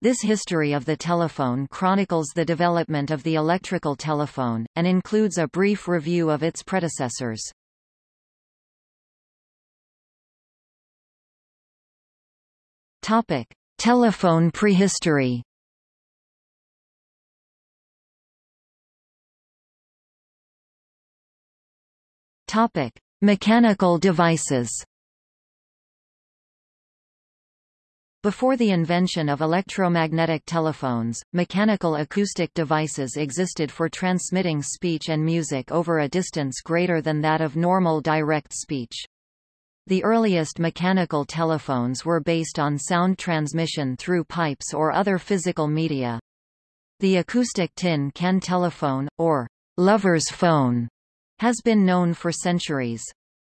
This history of the telephone chronicles the development of the electrical telephone, and includes a brief review of its predecessors. Topic: Telephone prehistory. Topic: Mechanical devices. Before the invention of electromagnetic telephones, mechanical acoustic devices existed for transmitting speech and music over a distance greater than that of normal direct speech. The earliest mechanical telephones were based on sound transmission through pipes or other physical media. The acoustic tin can telephone, or lover's phone, has been known for centuries.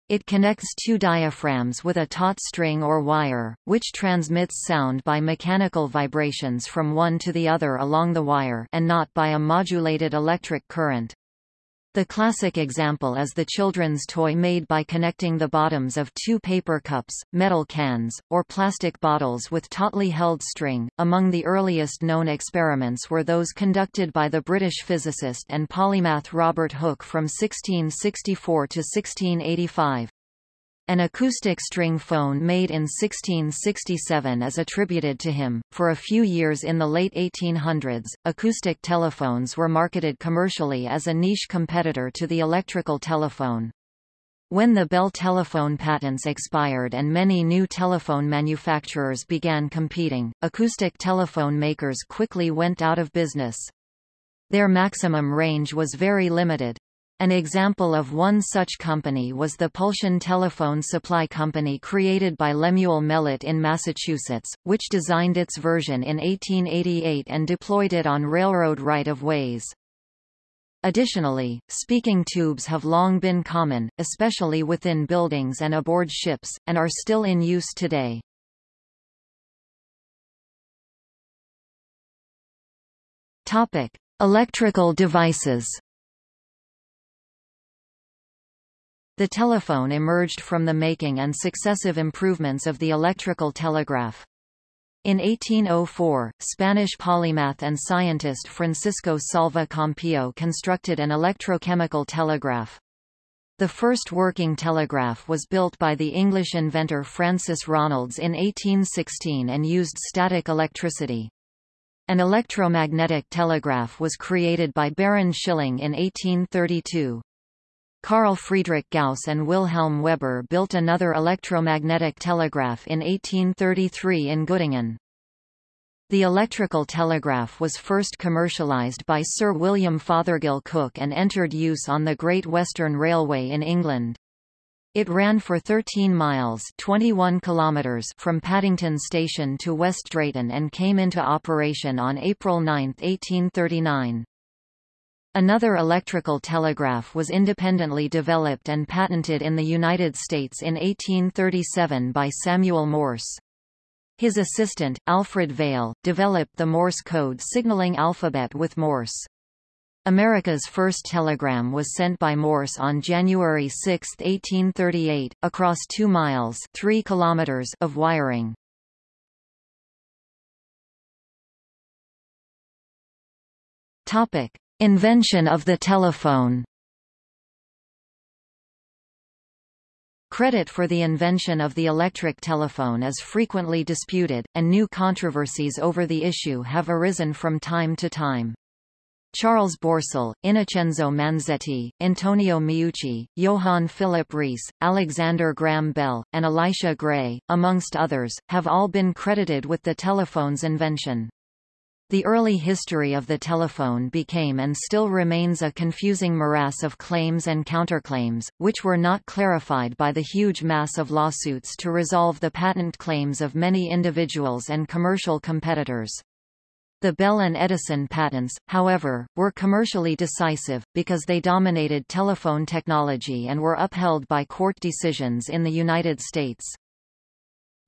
It connects two diaphragms with a taut string or wire, which transmits sound by mechanical vibrations from one to the other along the wire and not by a modulated electric current. The classic example is the children's toy made by connecting the bottoms of two paper cups, metal cans, or plastic bottles with tautly held string. Among the earliest known experiments were those conducted by the British physicist and polymath Robert Hooke from 1664 to 1685. An acoustic string phone made in 1667 is attributed to him. For a few years in the late 1800s, acoustic telephones were marketed commercially as a niche competitor to the electrical telephone. When the Bell telephone patents expired and many new telephone manufacturers began competing, acoustic telephone makers quickly went out of business. Their maximum range was very limited. An example of one such company was the Pulsion Telephone Supply Company created by Lemuel Mellett in Massachusetts, which designed its version in 1888 and deployed it on railroad right-of-ways. Additionally, speaking tubes have long been common, especially within buildings and aboard ships, and are still in use today. Topic: Electrical devices. The telephone emerged from the making and successive improvements of the electrical telegraph. In 1804, Spanish polymath and scientist Francisco Salva Campillo constructed an electrochemical telegraph. The first working telegraph was built by the English inventor Francis Ronalds in 1816 and used static electricity. An electromagnetic telegraph was created by Baron Schilling in 1832. Carl Friedrich Gauss and Wilhelm Weber built another electromagnetic telegraph in 1833 in Göttingen. The electrical telegraph was first commercialized by Sir William Fothergill Cooke and entered use on the Great Western Railway in England. It ran for 13 miles 21 kilometers from Paddington Station to West Drayton and came into operation on April 9, 1839. Another electrical telegraph was independently developed and patented in the United States in 1837 by Samuel Morse. His assistant, Alfred Vail, developed the Morse code signaling alphabet with Morse. America's first telegram was sent by Morse on January 6, 1838, across 2 miles 3 kilometers of wiring. Topic: Invention of the telephone Credit for the invention of the electric telephone is frequently disputed, and new controversies over the issue have arisen from time to time. Charles Bourseul, Innocenzo Manzetti, Antonio Meucci, Johann Philipp Reis, Alexander Graham Bell, and Elisha Gray, amongst others, have all been credited with the telephone's invention. The early history of the telephone became and still remains a confusing morass of claims and counterclaims, which were not clarified by the huge mass of lawsuits to resolve the patent claims of many individuals and commercial competitors. The Bell and Edison patents, however, were commercially decisive, because they dominated telephone technology and were upheld by court decisions in the United States.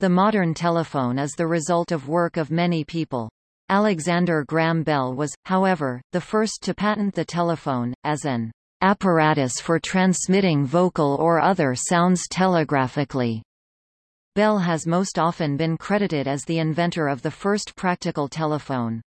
The modern telephone is the result of work of many people. Alexander Graham Bell was, however, the first to patent the telephone, as an apparatus for transmitting vocal or other sounds telegraphically. Bell has most often been credited as the inventor of the first practical telephone.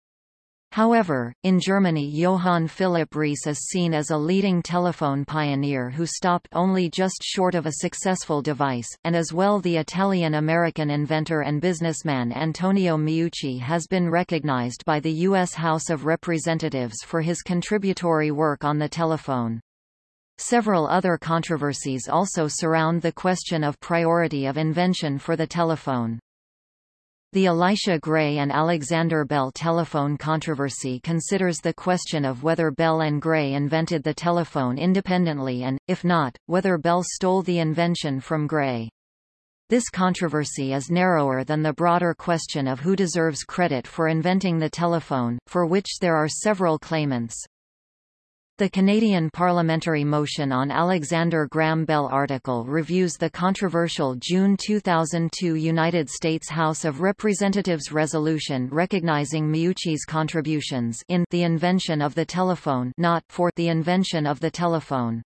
However, in Germany Johann Philipp Reis is seen as a leading telephone pioneer who stopped only just short of a successful device, and as well the Italian-American inventor and businessman Antonio Meucci has been recognized by the U.S. House of Representatives for his contributory work on the telephone. Several other controversies also surround the question of priority of invention for the telephone. The Elisha Gray and Alexander Bell telephone controversy considers the question of whether Bell and Gray invented the telephone independently and, if not, whether Bell stole the invention from Gray. This controversy is narrower than the broader question of who deserves credit for inventing the telephone, for which there are several claimants. The Canadian parliamentary motion on Alexander Graham Bell article reviews the controversial June 2002 United States House of Representatives resolution recognizing Meucci's contributions in the invention of the telephone not for the invention of the telephone.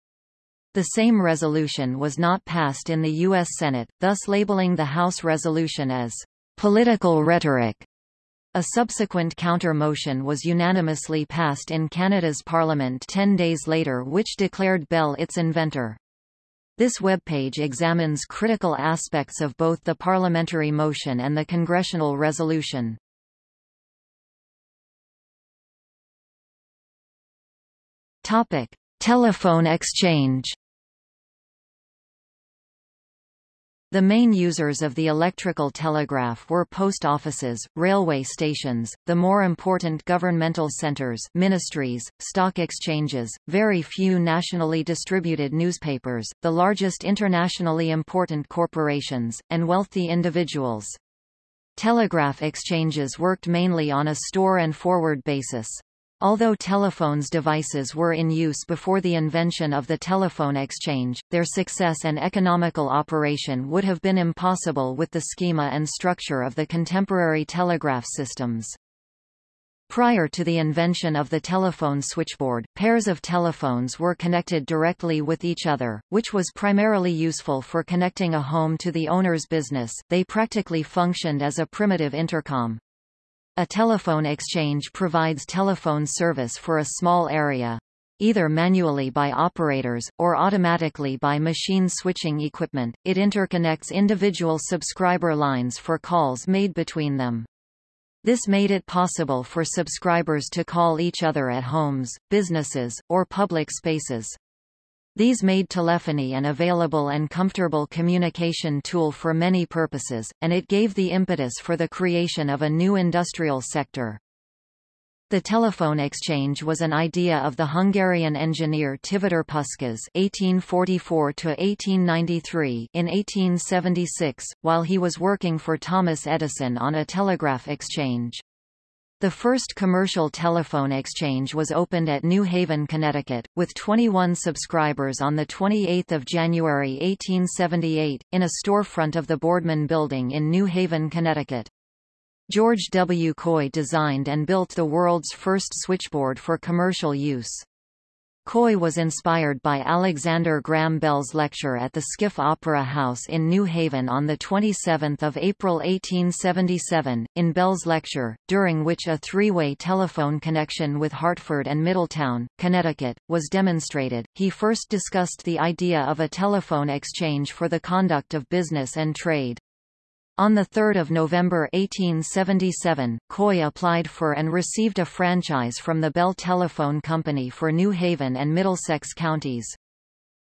The same resolution was not passed in the U.S. Senate, thus labeling the House resolution as political rhetoric. A subsequent counter-motion was unanimously passed in Canada's Parliament ten days later which declared Bell its inventor. This webpage examines critical aspects of both the parliamentary motion and the congressional resolution. Topic: Telephone exchange The main users of the electrical telegraph were post offices, railway stations, the more important governmental centers ministries, stock exchanges, very few nationally distributed newspapers, the largest internationally important corporations, and wealthy individuals. Telegraph exchanges worked mainly on a store and forward basis. Although telephones devices were in use before the invention of the telephone exchange, their success and economical operation would have been impossible with the schema and structure of the contemporary telegraph systems. Prior to the invention of the telephone switchboard, pairs of telephones were connected directly with each other, which was primarily useful for connecting a home to the owner's business. They practically functioned as a primitive intercom. A telephone exchange provides telephone service for a small area either manually by operators, or automatically by machine switching equipment. It interconnects individual subscriber lines for calls made between them. This made it possible for subscribers to call each other at homes, businesses, or public spaces. These made telephony an available and comfortable communication tool for many purposes, and it gave the impetus for the creation of a new industrial sector. The telephone exchange was an idea of the Hungarian engineer Tivadar Puskás (1844–1893) in 1876, while he was working for Thomas Edison on a telegraph exchange. The first commercial telephone exchange was opened at New Haven, Connecticut, with 21 subscribers on 28 January 1878, in a storefront of the Boardman Building in New Haven, Connecticut. George W. Coy designed and built the world's first switchboard for commercial use. Coy was inspired by Alexander Graham Bell's lecture at the Skiff Opera House in New Haven on 27 April 1877, in Bell's lecture, during which a three-way telephone connection with Hartford and Middletown, Connecticut, was demonstrated. He first discussed the idea of a telephone exchange for the conduct of business and trade. On 3 November 1877, Coy applied for and received a franchise from the Bell Telephone Company for New Haven and Middlesex counties.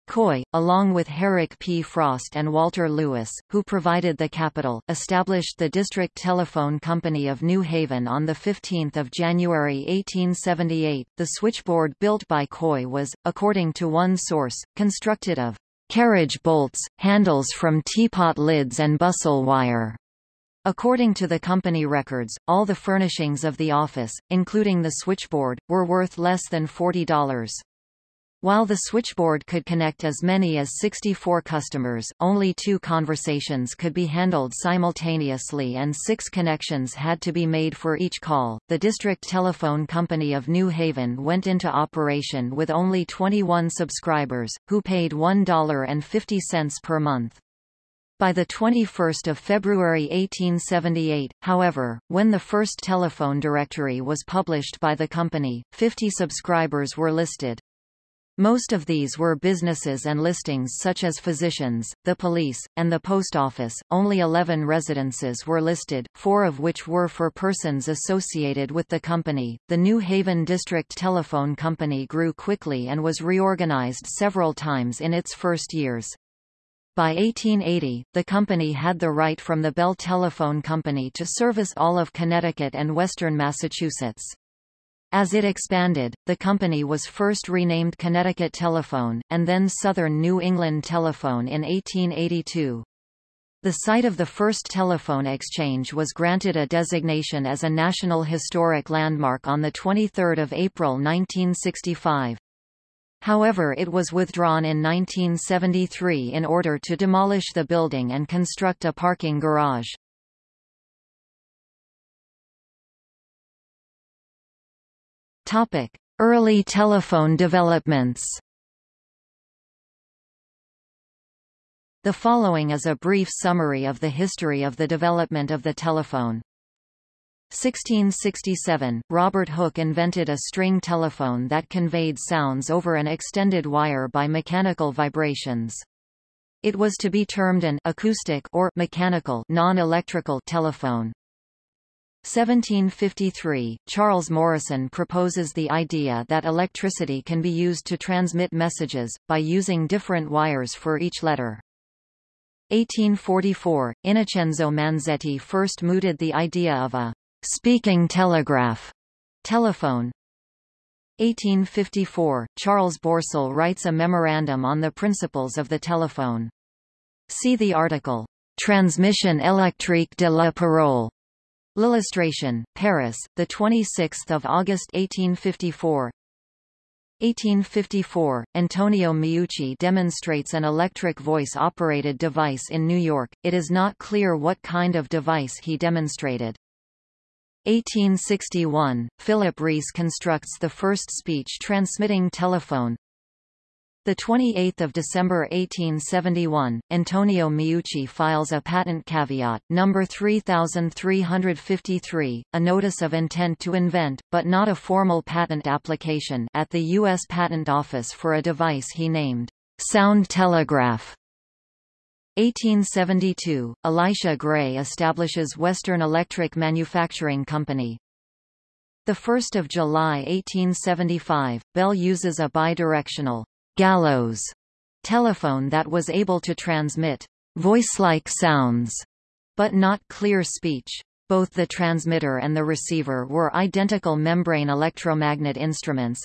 Coy, along with Herrick P. Frost and Walter Lewis, who provided the capital, established the District Telephone Company of New Haven on 15 January 1878. The switchboard built by Coy was, according to one source, constructed of carriage bolts, handles from teapot lids and bustle wire. According to the company records, all the furnishings of the office, including the switchboard, were worth less than $40. While the switchboard could connect as many as 64 customers, only two conversations could be handled simultaneously and six connections had to be made for each call. The District Telephone Company of New Haven went into operation with only 21 subscribers, who paid $1.50 per month. By 21 February 1878, however, when the first telephone directory was published by the company, 50 subscribers were listed. Most of these were businesses and listings such as physicians, the police, and the post office. Only 11 residences were listed, four of which were for persons associated with the company. The New Haven District Telephone Company grew quickly and was reorganized several times in its first years. By 1880, the company had the right from the Bell Telephone Company to service all of Connecticut and western Massachusetts. As it expanded, the company was first renamed Connecticut Telephone, and then Southern New England Telephone in 1882. The site of the first telephone exchange was granted a designation as a National Historic Landmark on 23 April 1965. However it was withdrawn in 1973 in order to demolish the building and construct a parking garage. Topic: Early telephone developments. The following is a brief summary of the history of the development of the telephone. 1667, Robert Hooke invented a string telephone that conveyed sounds over an extended wire by mechanical vibrations. It was to be termed an acoustic or mechanical non-electrical telephone. 1753, Charles Morrison proposes the idea that electricity can be used to transmit messages, by using different wires for each letter. 1844, Innocenzo Manzetti first mooted the idea of a speaking telegraph telephone. 1854, Charles Bourseul writes a memorandum on the principles of the telephone. See the article, Transmission électrique de la parole L'Illustration, Paris, 26 August 1854 1854, Antonio Meucci demonstrates an electric voice-operated device in New York, it is not clear what kind of device he demonstrated. 1861, Philip Reis constructs the first speech-transmitting telephone, 28 December 1871, Antonio Meucci files a patent caveat, number 3353, a notice of intent to invent, but not a formal patent application at the U.S. Patent Office for a device he named sound telegraph. 1872, Elisha Gray establishes Western Electric Manufacturing Company. 1 July 1875, Bell uses a bidirectional gallows telephone that was able to transmit voice-like sounds, but not clear speech. Both the transmitter and the receiver were identical membrane electromagnet instruments.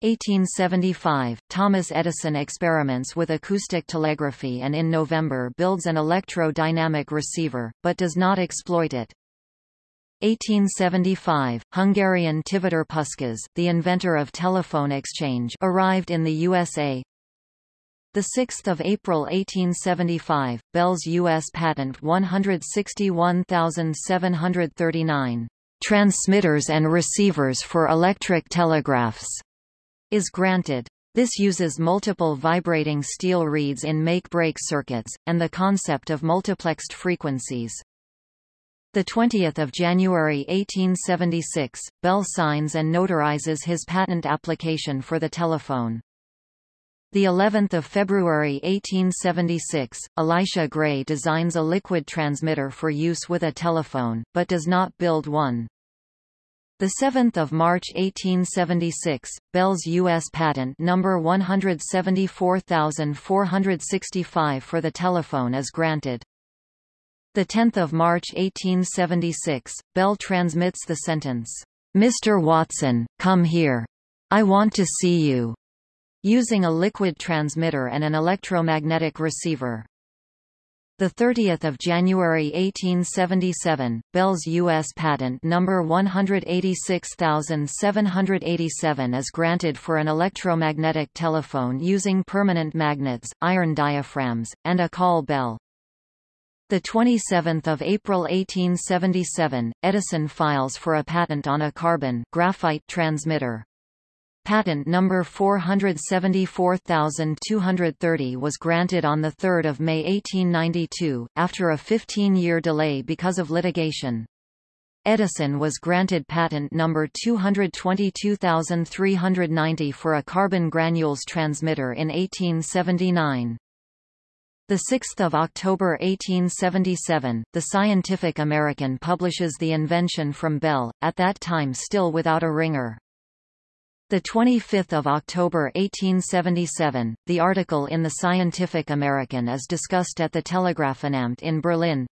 1875, Thomas Edison experiments with acoustic telegraphy and in November builds an electro-dynamic receiver, but does not exploit it. 1875, Hungarian Tivadar Puskás, the inventor of telephone exchange arrived in the USA. 6 April 1875, Bell's U.S. Patent 161739, "'Transmitters and Receivers for Electric Telegraphs' is granted. This uses multiple vibrating steel reeds in make-break circuits, and the concept of multiplexed frequencies. 20 January 1876, Bell signs and notarizes his patent application for the telephone. The 11th of February 1876, Elisha Gray designs a liquid transmitter for use with a telephone, but does not build one. The 7th of March 1876, Bell's U.S. patent number 174465 for the telephone is granted. 10 March 1876, Bell transmits the sentence, "'Mr. Watson, come here. I want to see you' using a liquid transmitter and an electromagnetic receiver. 30 January 1877, Bell's U.S. patent number 186787 is granted for an electromagnetic telephone using permanent magnets, iron diaphragms, and a call bell. The 27th of April 1877, Edison files for a patent on a carbon graphite transmitter. Patent number 474230 was granted on 3 May 1892, after a 15-year delay because of litigation. Edison was granted patent number 222390 for a carbon granules transmitter in 1879. 6 October 1877, The Scientific American publishes the invention from Bell, at that time still without a ringer. The 25th of October 1877, the article in the Scientific American is discussed at the Telegraphenamt in Berlin.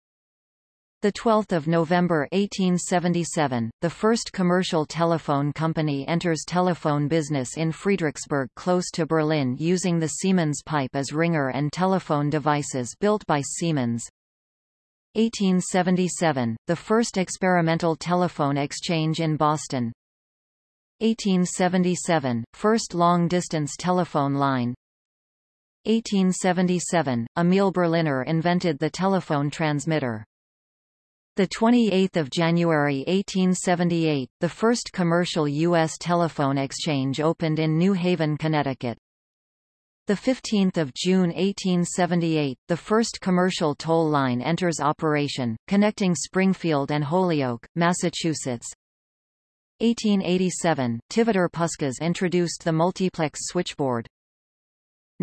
The 12th of November 1877, the first commercial telephone company enters telephone business in Friedrichsberg close to Berlin using the Siemens pipe as ringer and telephone devices built by Siemens. 1877, the first experimental telephone exchange in Boston. 1877, first long-distance telephone line 1877, Emil Berliner invented the telephone transmitter. The 28th of January 1878, the first commercial U.S. telephone exchange opened in New Haven, Connecticut. The 15th of June 1878, the first commercial toll line enters operation, connecting Springfield and Holyoke, Massachusetts. 1887, Tivadar Puskas introduced the multiplex switchboard.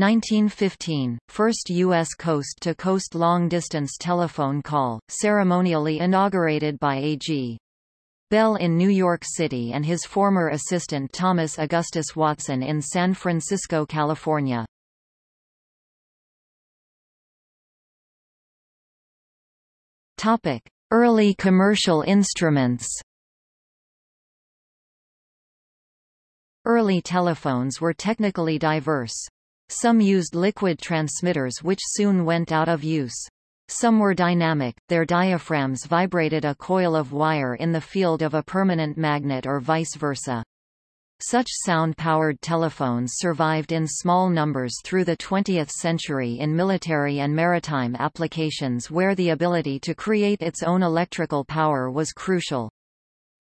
1915, first U.S. coast-to-coast long-distance telephone call, ceremonially inaugurated by A.G. Bell in New York City and his former assistant Thomas Augustus Watson in San Francisco, California. Early commercial instruments Early telephones were technically diverse. Some used liquid transmitters which soon went out of use. Some were dynamic, their diaphragms vibrated a coil of wire in the field of a permanent magnet or vice versa. Such sound-powered telephones survived in small numbers through the 20th century in military and maritime applications where the ability to create its own electrical power was crucial.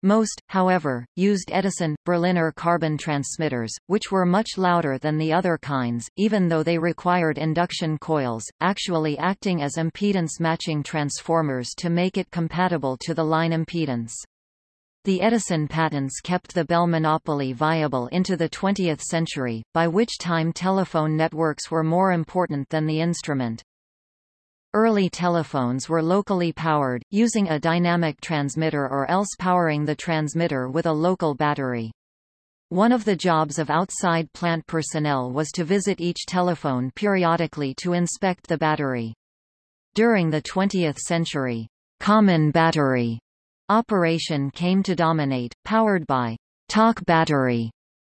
Most, however, used Edison, Berliner carbon transmitters, which were much louder than the other kinds, even though they required induction coils, actually acting as impedance matching transformers to make it compatible to the line impedance. The Edison patents kept the Bell monopoly viable into the 20th century, by which time telephone networks were more important than the instrument. Early telephones were locally powered, using a dynamic transmitter or else powering the transmitter with a local battery. One of the jobs of outside plant personnel was to visit each telephone periodically to inspect the battery. During the 20th century, common battery operation came to dominate, powered by talk battery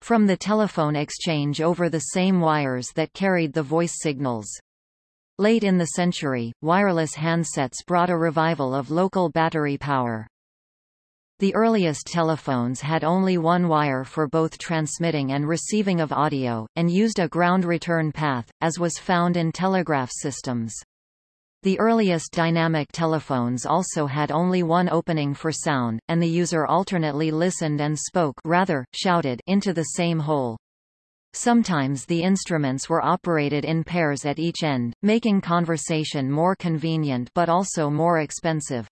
from the telephone exchange over the same wires that carried the voice signals. Late in the century, wireless handsets brought a revival of local battery power. The earliest telephones had only one wire for both transmitting and receiving of audio, and used a ground return path, as was found in telegraph systems. The earliest dynamic telephones also had only one opening for sound, and the user alternately listened and spoke rather, shouted into the same hole. Sometimes the instruments were operated in pairs at each end, making conversation more convenient but also more expensive.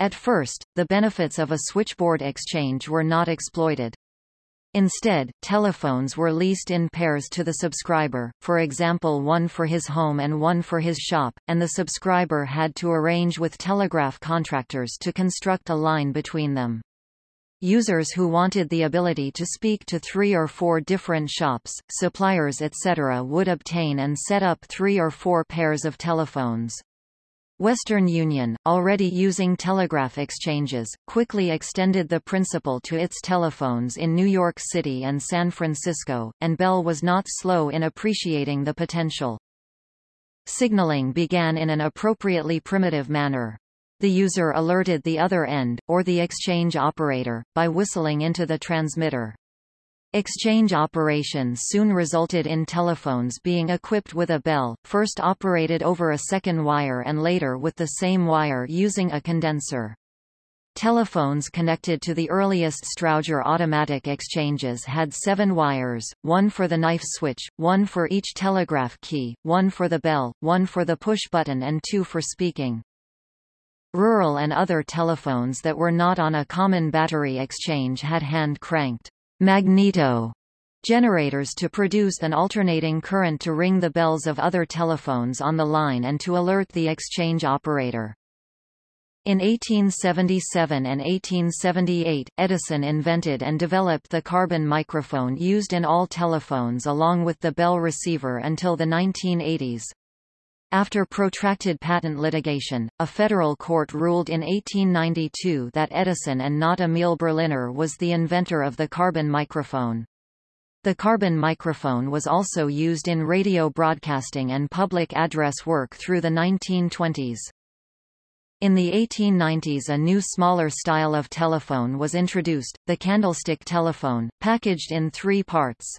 At first, the benefits of a switchboard exchange were not exploited. Instead, telephones were leased in pairs to the subscriber, for example one for his home and one for his shop, and the subscriber had to arrange with telegraph contractors to construct a line between them. Users who wanted the ability to speak to three or four different shops, suppliers etc. would obtain and set up three or four pairs of telephones. Western Union, already using telegraph exchanges, quickly extended the principle to its telephones in New York City and San Francisco, and Bell was not slow in appreciating the potential. Signaling began in an appropriately primitive manner. The user alerted the other end, or the exchange operator, by whistling into the transmitter. Exchange operations soon resulted in telephones being equipped with a bell, first operated over a second wire and later with the same wire using a condenser. Telephones connected to the earliest Strowger automatic exchanges had seven wires, one for the knife switch, one for each telegraph key, one for the bell, one for the push button and two for speaking. Rural and other telephones that were not on a common battery exchange had hand-cranked magneto generators to produce an alternating current to ring the bells of other telephones on the line and to alert the exchange operator. In 1877 and 1878, Edison invented and developed the carbon microphone used in all telephones along with the bell receiver until the 1980s. After protracted patent litigation, a federal court ruled in 1892 that Edison and not Emil Berliner was the inventor of the carbon microphone. The carbon microphone was also used in radio broadcasting and public address work through the 1920s. In the 1890s a new smaller style of telephone was introduced, the candlestick telephone, packaged in three parts.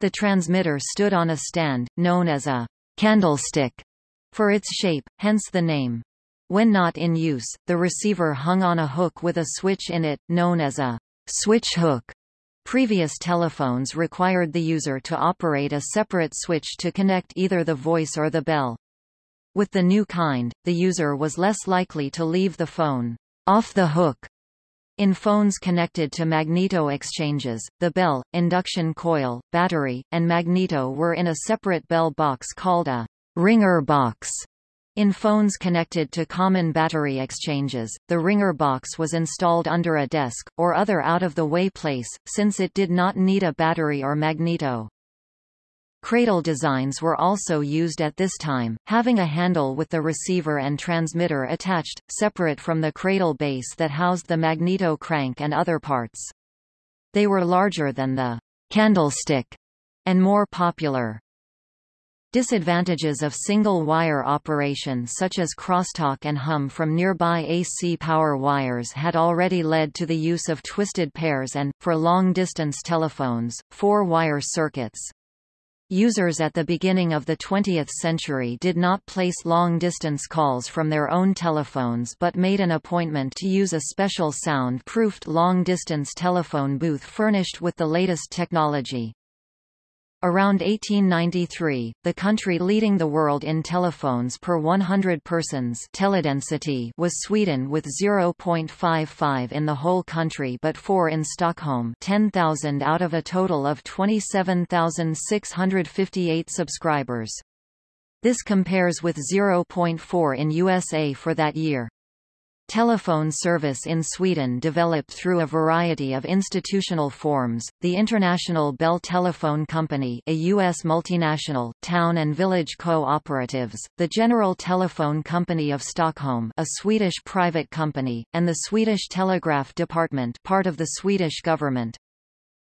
The transmitter stood on a stand, known as a candlestick, for its shape, hence the name. When not in use, the receiver hung on a hook with a switch in it, known as a switch hook. Previous telephones required the user to operate a separate switch to connect either the voice or the bell. With the new kind, the user was less likely to leave the phone off the hook. In phones connected to magneto exchanges, the bell, induction coil, battery, and magneto were in a separate bell box called a ringer box. In phones connected to common battery exchanges, the ringer box was installed under a desk, or other out-of-the-way place, since it did not need a battery or magneto. Cradle designs were also used at this time, having a handle with the receiver and transmitter attached, separate from the cradle base that housed the magneto crank and other parts. They were larger than the candlestick and more popular. Disadvantages of single-wire operation such as crosstalk and hum from nearby AC power wires had already led to the use of twisted pairs and, for long-distance telephones, four-wire circuits. Users at the beginning of the 20th century did not place long-distance calls from their own telephones but made an appointment to use a special sound-proofed long-distance telephone booth furnished with the latest technology. Around 1893, the country leading the world in telephones per 100 persons teledensity was Sweden with 0.55 in the whole country but 4 in Stockholm 10,000 out of a total of 27,658 subscribers. This compares with 0.4 in USA for that year. Telephone service in Sweden developed through a variety of institutional forms, the International Bell Telephone Company a U.S. multinational, town and village co-operatives, the General Telephone Company of Stockholm a Swedish private company, and the Swedish Telegraph Department part of the Swedish government.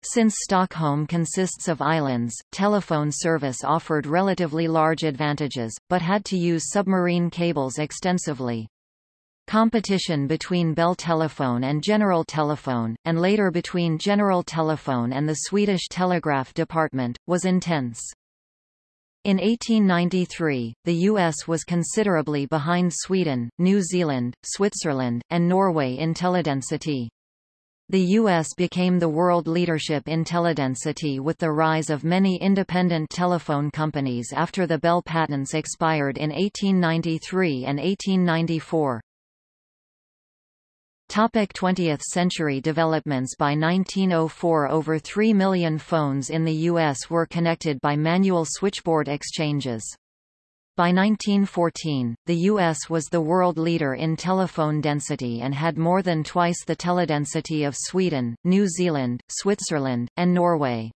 Since Stockholm consists of islands, telephone service offered relatively large advantages, but had to use submarine cables extensively. Competition between Bell Telephone and General Telephone, and later between General Telephone and the Swedish Telegraph Department, was intense. In 1893, the U.S. was considerably behind Sweden, New Zealand, Switzerland, and Norway in teledensity. The U.S. became the world leadership in teledensity with the rise of many independent telephone companies after the Bell patents expired in 1893 and 1894. Topic 20th century developments By 1904 over 3 million phones in the U.S. were connected by manual switchboard exchanges. By 1914, the U.S. was the world leader in telephone density and had more than twice the teledensity of Sweden, New Zealand, Switzerland, and Norway.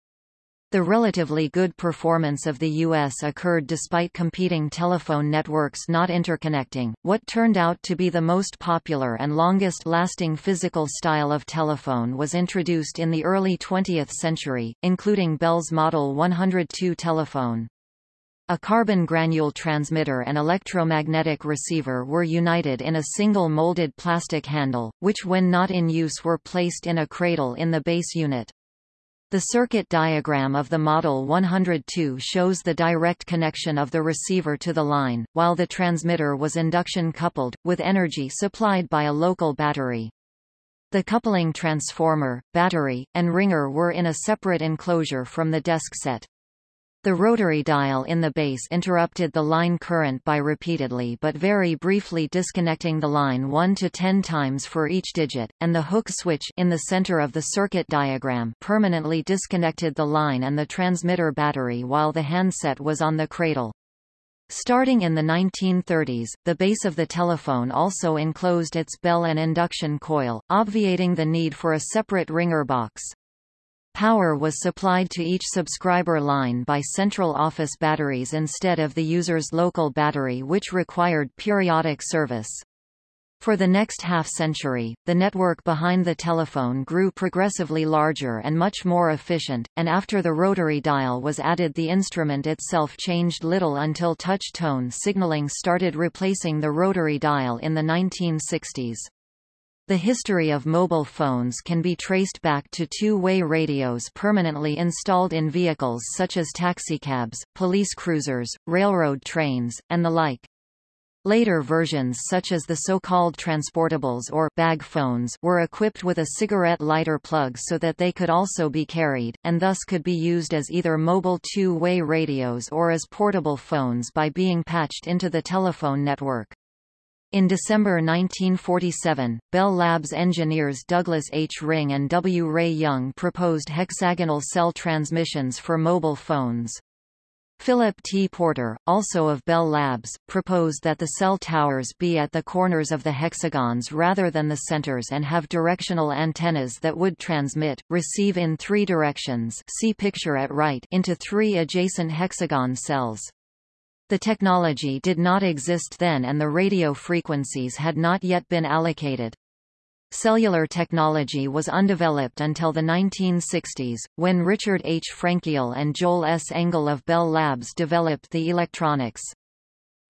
The relatively good performance of the U.S. occurred despite competing telephone networks not interconnecting. What turned out to be the most popular and longest-lasting physical style of telephone was introduced in the early 20th century, including Bell's Model 102 telephone. A carbon granule transmitter and electromagnetic receiver were united in a single molded plastic handle, which when not in use were placed in a cradle in the base unit. The circuit diagram of the Model 102 shows the direct connection of the receiver to the line, while the transmitter was induction coupled, with energy supplied by a local battery. The coupling transformer, battery, and ringer were in a separate enclosure from the desk set. The rotary dial in the base interrupted the line current by repeatedly but very briefly disconnecting the line 1 to 10 times for each digit, and the hook switch in the center of the circuit diagram permanently disconnected the line and the transmitter battery while the handset was on the cradle. Starting in the 1930s, the base of the telephone also enclosed its bell and induction coil, obviating the need for a separate ringer box. Power was supplied to each subscriber line by central office batteries instead of the user's local battery which required periodic service. For the next half-century, the network behind the telephone grew progressively larger and much more efficient, and after the rotary dial was added the instrument itself changed little until touch-tone signaling started replacing the rotary dial in the 1960s. The history of mobile phones can be traced back to two-way radios permanently installed in vehicles such as taxicabs, police cruisers, railroad trains, and the like. Later versions such as the so-called transportables or bag phones were equipped with a cigarette lighter plug so that they could also be carried, and thus could be used as either mobile two-way radios or as portable phones by being patched into the telephone network. In December 1947, Bell Labs engineers Douglas H. Ring and W. Ray Young proposed hexagonal cell transmissions for mobile phones. Philip T. Porter, also of Bell Labs, proposed that the cell towers be at the corners of the hexagons rather than the centers and have directional antennas that would transmit, receive in three directions see picture at right into three adjacent hexagon cells. The technology did not exist then and the radio frequencies had not yet been allocated. Cellular technology was undeveloped until the 1960s, when Richard H. Frenkiel and Joel S. Engel of Bell Labs developed the electronics.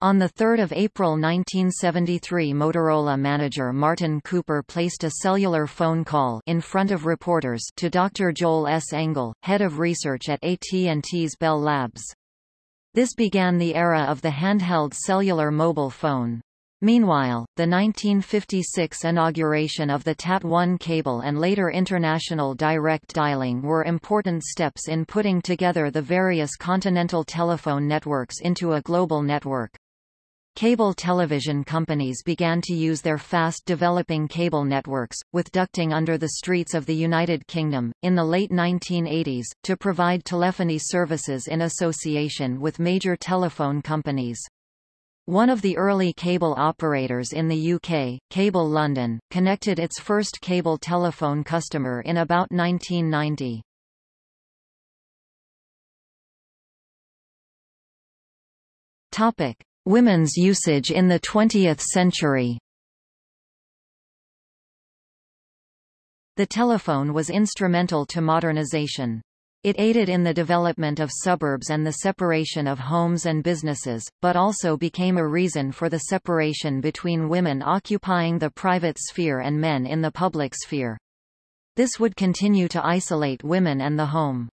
On 3 April 1973 Motorola manager Martin Cooper placed a cellular phone call in front of reporters to Dr. Joel S. Engel, head of research at AT&T's Bell Labs. This began the era of the handheld cellular mobile phone. Meanwhile, the 1956 inauguration of the TAT-1 cable and later international direct dialing were important steps in putting together the various continental telephone networks into a global network. Cable television companies began to use their fast-developing cable networks, with ducting under the streets of the United Kingdom, in the late 1980s, to provide telephony services in association with major telephone companies. One of the early cable operators in the UK, Cable London, connected its first cable telephone customer in about 1990. Topic: Women's usage in the 20th century. The telephone was instrumental to modernization. It aided in the development of suburbs and the separation of homes and businesses, but also became a reason for the separation between women occupying the private sphere and men in the public sphere. This would continue to isolate women and the home.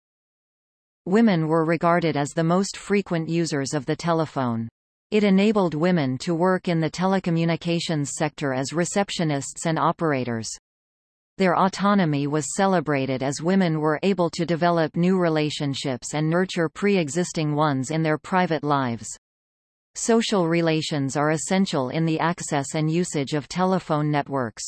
Women were regarded as the most frequent users of the telephone. It enabled women to work in the telecommunications sector as receptionists and operators. Their autonomy was celebrated as women were able to develop new relationships and nurture pre-existing ones in their private lives. Social relations are essential in the access and usage of telephone networks.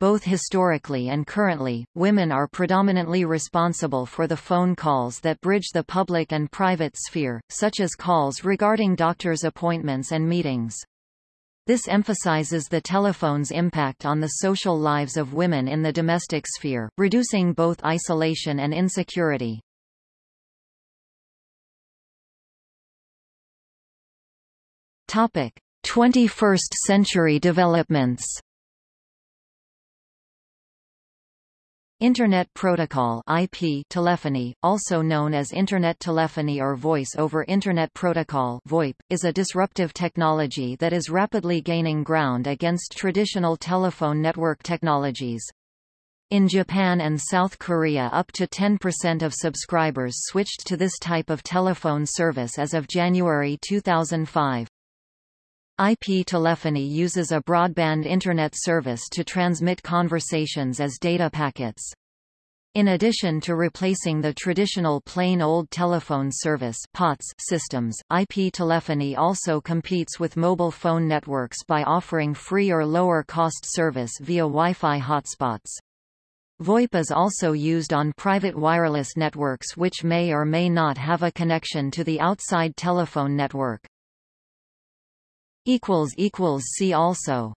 Both historically and currently, women are predominantly responsible for the phone calls that bridge the public and private sphere, such as calls regarding doctor's appointments and meetings. This emphasizes the telephone's impact on the social lives of women in the domestic sphere, reducing both isolation and insecurity. Topic: 21st century developments. Internet Protocol IP telephony, also known as Internet telephony or Voice over Internet Protocol VoIP, is a disruptive technology that is rapidly gaining ground against traditional telephone network technologies. In Japan and South Korea up to 10% of subscribers switched to this type of telephone service as of January 2005. IP telephony uses a broadband Internet service to transmit conversations as data packets. In addition to replacing the traditional plain old telephone service POTS systems, IP telephony also competes with mobile phone networks by offering free or lower-cost service via Wi-Fi hotspots. VoIP is also used on private wireless networks which may or may not have a connection to the outside telephone network. See also